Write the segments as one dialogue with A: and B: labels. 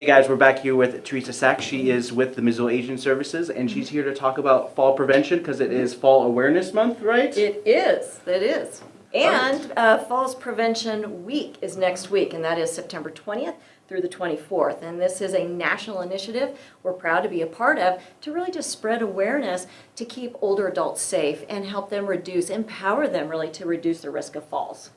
A: Hey guys, we're back here with Teresa Sack. She is with the Missoula Aging Services and she's here to talk about fall prevention because it is Fall Awareness Month, right?
B: It is, it is. And uh, Falls Prevention Week is next week, and that is September 20th through the 24th. And this is a national initiative we're proud to be a part of to really just spread awareness to keep older adults safe and help them reduce, empower them really to reduce the risk of falls.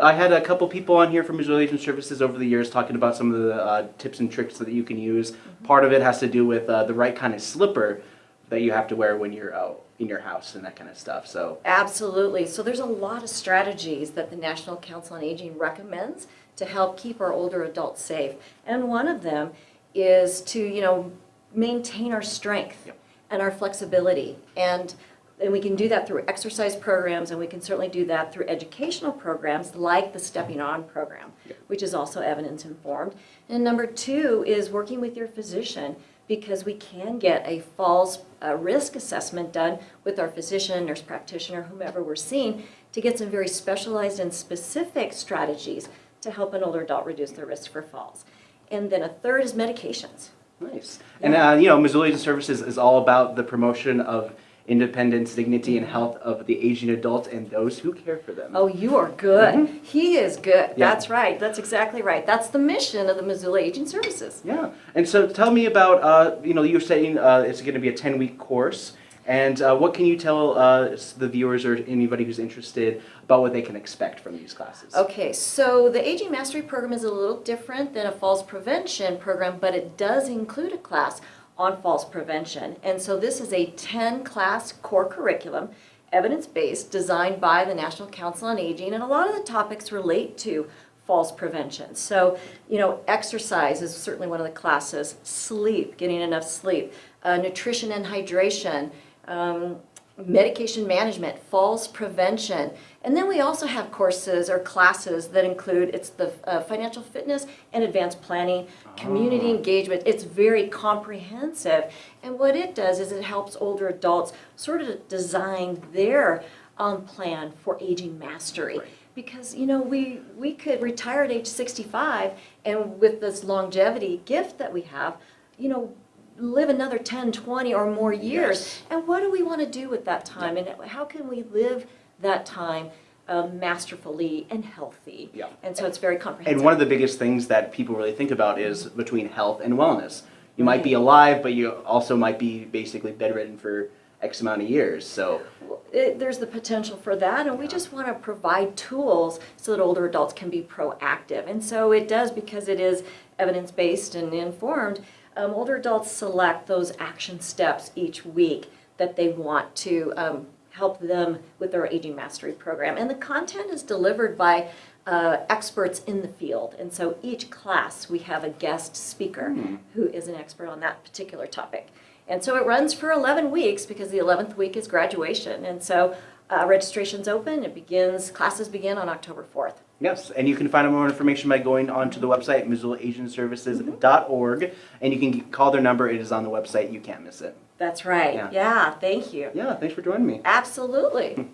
A: I had a couple people on here from Missoula Aging Services over the years talking about some of the uh, tips and tricks that you can use. Part of it has to do with uh, the right kind of slipper that you have to wear when you're out in your house and that kind of stuff. So
B: Absolutely. So there's a lot of strategies that the National Council on Aging recommends to help keep our older adults safe. And one of them is to, you know, maintain our strength
A: Yep.
B: and our flexibility. And and we can do that through exercise programs and we can certainly do that through educational programs like the Stepping On program, which is also evidence informed. And number two is working with your physician because we can get a falls uh, risk assessment done with our physician, nurse practitioner, whomever we're seeing, to get some very specialized and specific strategies to help an older adult reduce their risk for falls. And then a third is medications.
A: nice. And uh, you know, Missoula Aging Services is all about the promotion of independence, dignity, and health of the aging adults and those who care for them.
B: Oh, you are good. He is good.
A: Yeah.
B: That's right. That's exactly right. That's the mission of the Missoula Aging Services.
A: Yeah, and so tell me about, uh, you know, you're saying uh, it's going to be a 10 week course. And uh, what can you tell uh, the viewers or anybody who's interested about what they can expect from these classes?
B: Okay, so the Aging Mastery Program is a little different than a falls prevention program, but it does include a class on falls prevention. And so this is a 10-class core curriculum, evidence-based, designed by the National Council on Aging, and a lot of the topics relate to falls prevention. So, you know, exercise is certainly one of the classes, sleep, getting enough sleep, uh, nutrition and hydration, um, medication management, falls prevention. And then we also have courses or classes that include, it's the uh, financial fitness and advanced planning, community engagement. It's very comprehensive. And what it does is it helps older adults sort of design their um, plan for aging mastery.
A: Right.
B: Because, you know, we, we could retire at age 65 and with this longevity gift that we have, you know, live another 10, 20 or more years.
A: Yes.
B: And what do we want to do with that time? And how can we live that time um, masterfully and healthy?
A: Yeah.
B: And so it's very comprehensive.
A: And one of the biggest things that people really think about is between health and wellness. You might be alive, but you also might be basically bedridden for X amount of years. So,
B: Well, it, there's the potential for that, and we just want to provide tools so that older adults can be proactive. And so it does because it is evidence-based and informed. Um, older adults select those action steps each week that they want to um, help them with their aging mastery program. And the content is delivered by uh, experts in the field. And so each class, we have a guest speaker who is an expert on that particular topic. And so it runs for 11 weeks because the 11th week is graduation. And so uh, registration's open. It begins, classes begin on October 4th.
A: yes. And you can find out more information by going onto the website, missoulaagingservices.org. And you can call their number. It is on the website. You can't miss it.
B: That's right.
A: Yeah.
B: yeah thank you.
A: Yeah, thanks for joining me.
B: Absolutely.